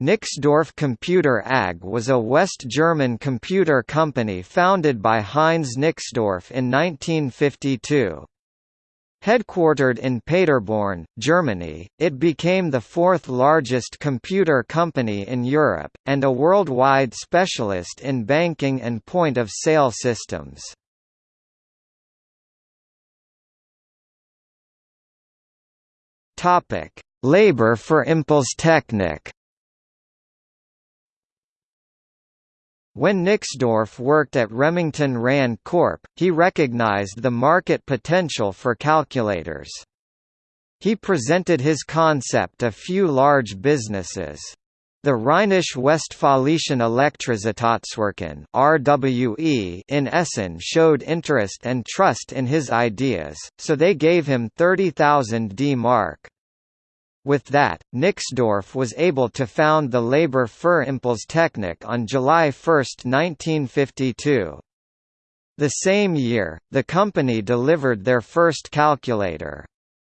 Nixdorf Computer AG was a West German computer company founded by Heinz Nixdorf in 1952. Headquartered in Paderborn, Germany, it became the fourth largest computer company in Europe, and a worldwide specialist in banking and point-of-sale systems. Labor for Impulstechnik When Nixdorf worked at Remington Rand Corp., he recognized the market potential for calculators. He presented his concept to a few large businesses. The Rheinisch-Westfälischen Elektrizitätswerken (RWE) in Essen showed interest and trust in his ideas, so they gave him 30,000 D-Mark. With that, Nixdorf was able to found the Labor Impulstechnik on July 1, 1952. The same year, the company delivered their first calculator.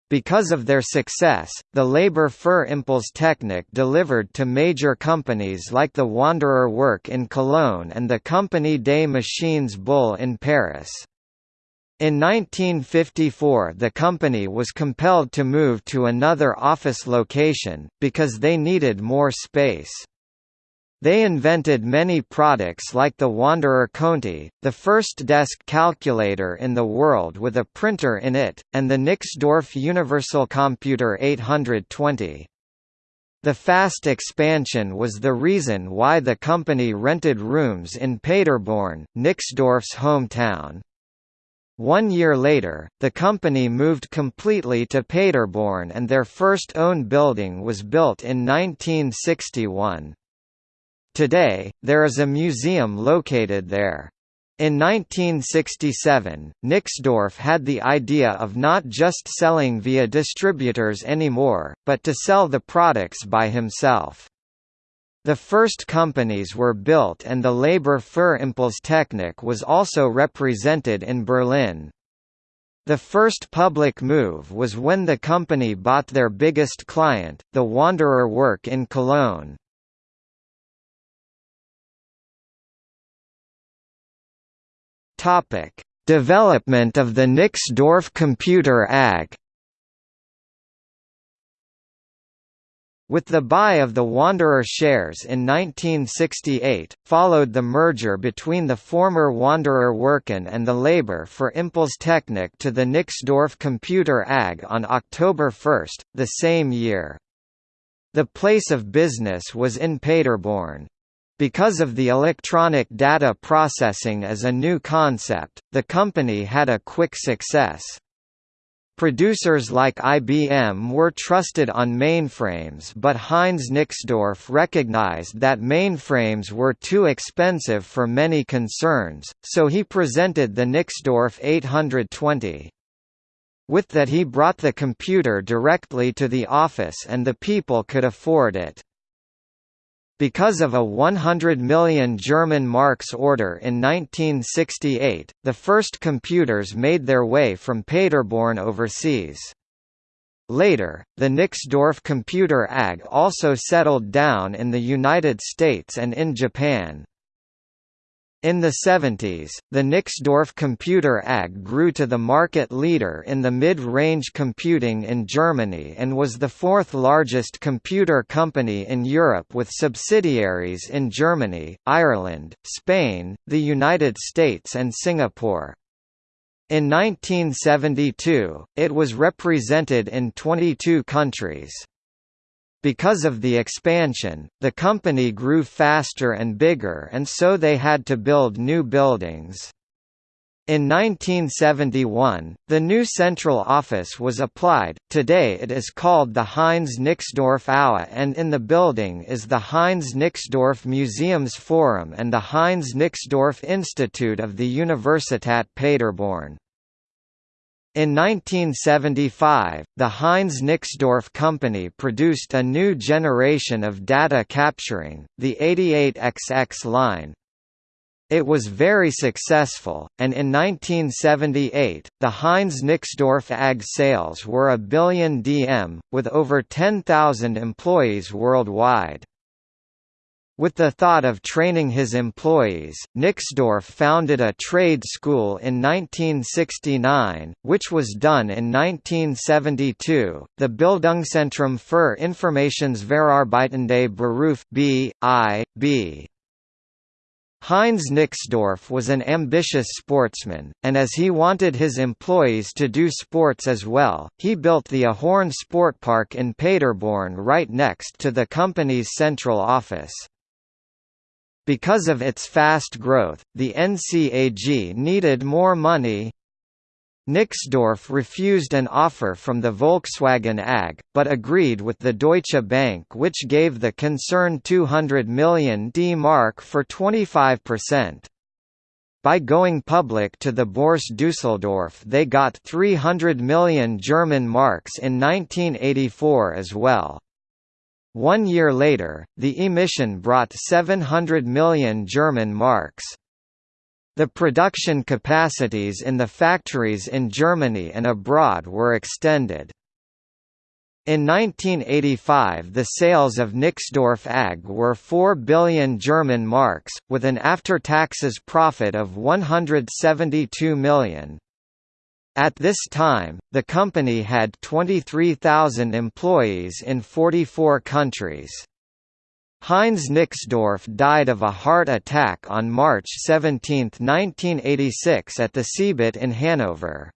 Because of their success, the Labor für Impulstechnik delivered to major companies like the Wanderer Work in Cologne and the Compagnie des Machines Bull in Paris. In 1954 the company was compelled to move to another office location, because they needed more space. They invented many products like the Wanderer Conti, the first desk calculator in the world with a printer in it, and the Nixdorf Universal Computer 820. The fast expansion was the reason why the company rented rooms in Paderborn, Nixdorf's hometown. One year later, the company moved completely to Paderborn and their first own building was built in 1961. Today, there is a museum located there. In 1967, Nixdorf had the idea of not just selling via distributors anymore, but to sell the products by himself. The first companies were built and the Labor für Impulstechnik was also represented in Berlin. The first public move was when the company bought their biggest client, the Wanderer Work in Cologne. Development of the Nixdorf Computer AG With the buy of the Wanderer shares in 1968, followed the merger between the former Wanderer Werken and the Labor for Impulstechnik to the Nixdorf Computer AG on October 1, the same year. The place of business was in Paderborn. Because of the electronic data processing as a new concept, the company had a quick success. Producers like IBM were trusted on mainframes but Heinz Nixdorf recognized that mainframes were too expensive for many concerns, so he presented the Nixdorf 820. With that he brought the computer directly to the office and the people could afford it. Because of a 100 million German marks order in 1968, the first computers made their way from Paderborn overseas. Later, the Nixdorf Computer AG also settled down in the United States and in Japan. In the 70s, the Nixdorf Computer AG grew to the market leader in the mid-range computing in Germany and was the fourth largest computer company in Europe with subsidiaries in Germany, Ireland, Spain, the United States and Singapore. In 1972, it was represented in 22 countries. Because of the expansion, the company grew faster and bigger and so they had to build new buildings. In 1971, the new central office was applied, today it is called the Heinz Nixdorf Aue and in the building is the Heinz Nixdorf Museums Forum and the Heinz Nixdorf Institute of the Universität Paderborn. In 1975, the Heinz Nixdorf company produced a new generation of data capturing, the 88XX line. It was very successful, and in 1978, the Heinz Nixdorf AG sales were a billion DM, with over 10,000 employees worldwide. With the thought of training his employees, Nixdorf founded a trade school in 1969, which was done in 1972, the Bildungszentrum für Informationsverarbeitende Beruf B.I.B. Heinz Nixdorf was an ambitious sportsman, and as he wanted his employees to do sports as well, he built the Ahorn Sportpark in Paderborn right next to the company's central office. Because of its fast growth, the NCAG needed more money, Nixdorf refused an offer from the Volkswagen AG, but agreed with the Deutsche Bank which gave the concern 200 million D mark for 25%. By going public to the Bourse Düsseldorf they got 300 million German marks in 1984 as well. One year later, the emission brought 700 million German marks. The production capacities in the factories in Germany and abroad were extended. In 1985 the sales of Nixdorf AG were 4 billion German marks, with an after-taxes profit of 172 million. At this time, the company had 23,000 employees in 44 countries. Heinz Nixdorf died of a heart attack on March 17, 1986 at the CeBIT in Hanover.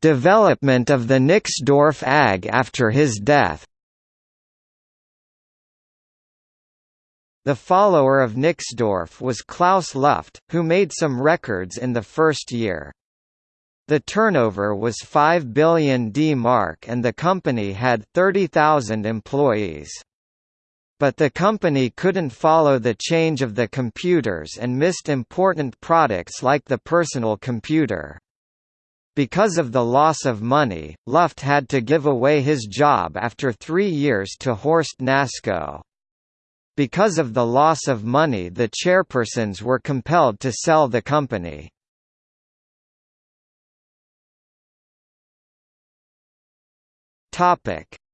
Development of the Nixdorf AG after his death The follower of Nixdorf was Klaus Luft, who made some records in the first year. The turnover was 5 billion D mark and the company had 30,000 employees. But the company couldn't follow the change of the computers and missed important products like the personal computer. Because of the loss of money, Luft had to give away his job after three years to Horst Nasko. Because of the loss of money the chairpersons were compelled to sell the company.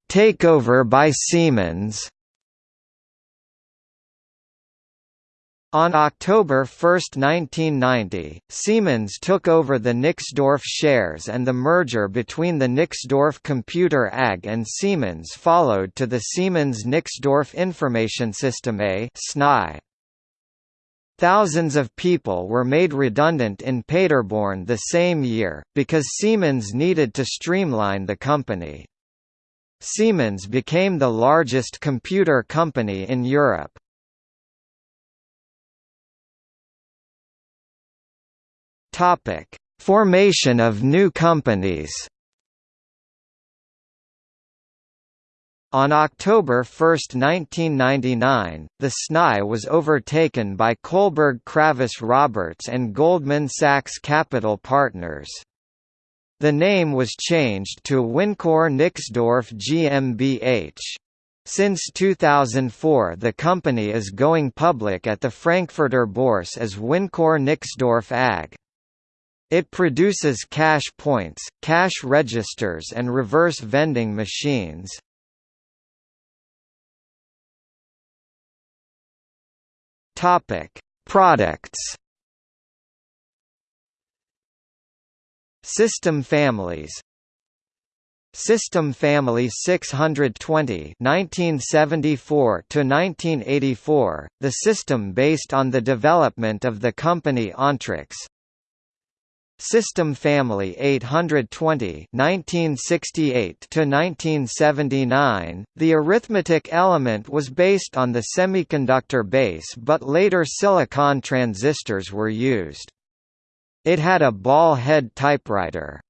Takeover by Siemens. On October 1, 1990, Siemens took over the Nixdorf shares and the merger between the Nixdorf Computer AG and Siemens followed to the Siemens Nixdorf Information System A. Thousands of people were made redundant in Paderborn the same year, because Siemens needed to streamline the company. Siemens became the largest computer company in Europe. Topic: Formation of new companies. On October 1, 1999, the SNI was overtaken by Kohlberg Kravis Roberts and Goldman Sachs Capital Partners. The name was changed to Wincor Nixdorf GmbH. Since 2004 the company is going public at the Frankfurter Bourse as Wincor Nixdorf AG. It produces cash points, cash registers and reverse vending machines. Products. System families. System Family 620 1974 to 1984 the system based on the development of the company Ontrix System Family 820 1968 to 1979 the arithmetic element was based on the semiconductor base but later silicon transistors were used it had a ball head typewriter.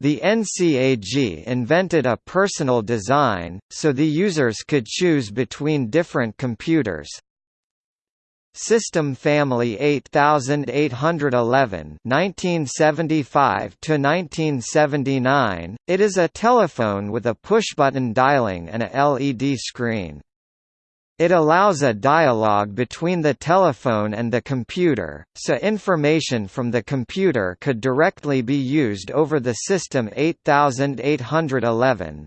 The NCAG invented a personal design, so the users could choose between different computers. System Family 8811 1975 to 1979 it is a telephone with a pushbutton dialing and a LED screen It allows a dialogue between the telephone and the computer, so information from the computer could directly be used over the system 8811.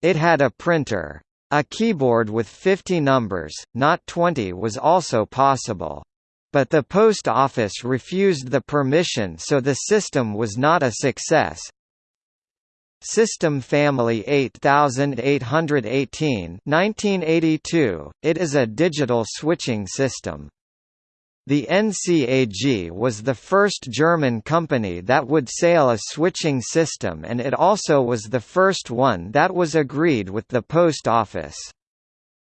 It had a printer. A keyboard with 50 numbers, not 20 was also possible. But the post office refused the permission so the system was not a success, System Family 8818 1982, it is a digital switching system. The NCAG was the first German company that would sell a switching system and it also was the first one that was agreed with the post office.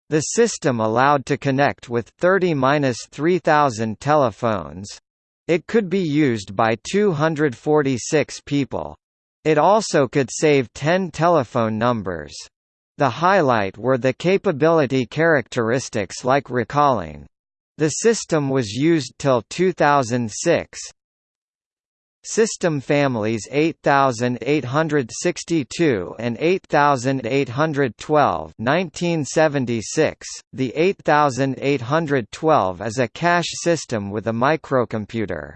The system allowed to connect with 30–3000 telephones. It could be used by 246 people. It also could save 10 telephone numbers. The highlight were the capability characteristics like recalling. The system was used till 2006. System families 8862 and 8812 1976. The 8812 is a cash system with a microcomputer.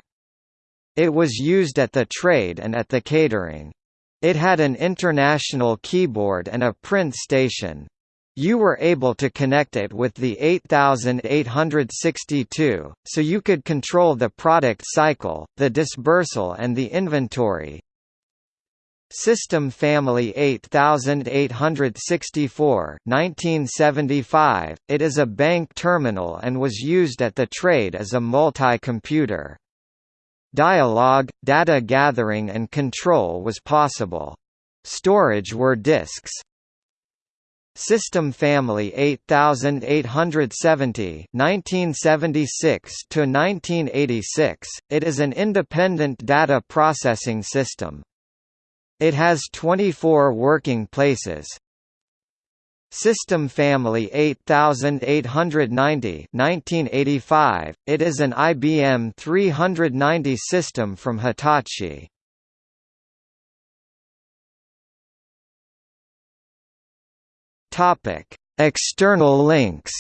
It was used at the trade and at the catering. It had an international keyboard and a print station. You were able to connect it with the 8862, so you could control the product cycle, the dispersal and the inventory. System Family 8864 1975, it is a bank terminal and was used at the trade as a multi-computer. Dialogue, data gathering and control was possible. Storage were disks. System Family 8870 1976 to 1986 it is an independent data processing system. It has 24 working places. System Family 8890 1985, it is an IBM 390 system from Hitachi. Topic: External links.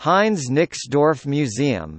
Heinz Nixdorf Museum